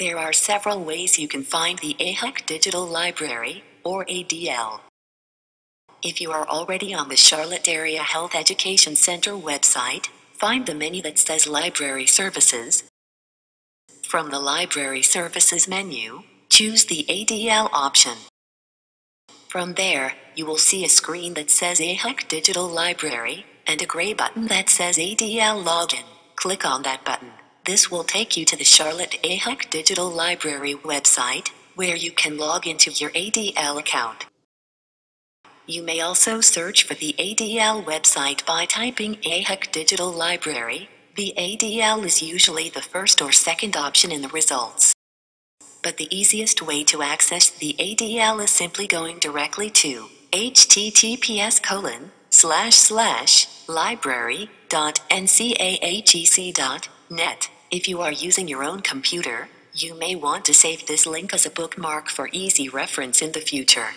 There are several ways you can find the AHEC Digital Library, or ADL. If you are already on the Charlotte Area Health Education Center website, find the menu that says Library Services. From the Library Services menu, choose the ADL option. From there, you will see a screen that says AHEC Digital Library, and a gray button that says ADL Login. Click on that button. This will take you to the Charlotte AHEC Digital Library website, where you can log into your ADL account. You may also search for the ADL website by typing AHEC Digital Library. The ADL is usually the first or second option in the results. But the easiest way to access the ADL is simply going directly to https colon slash slash. If you are using your own computer, you may want to save this link as a bookmark for easy reference in the future.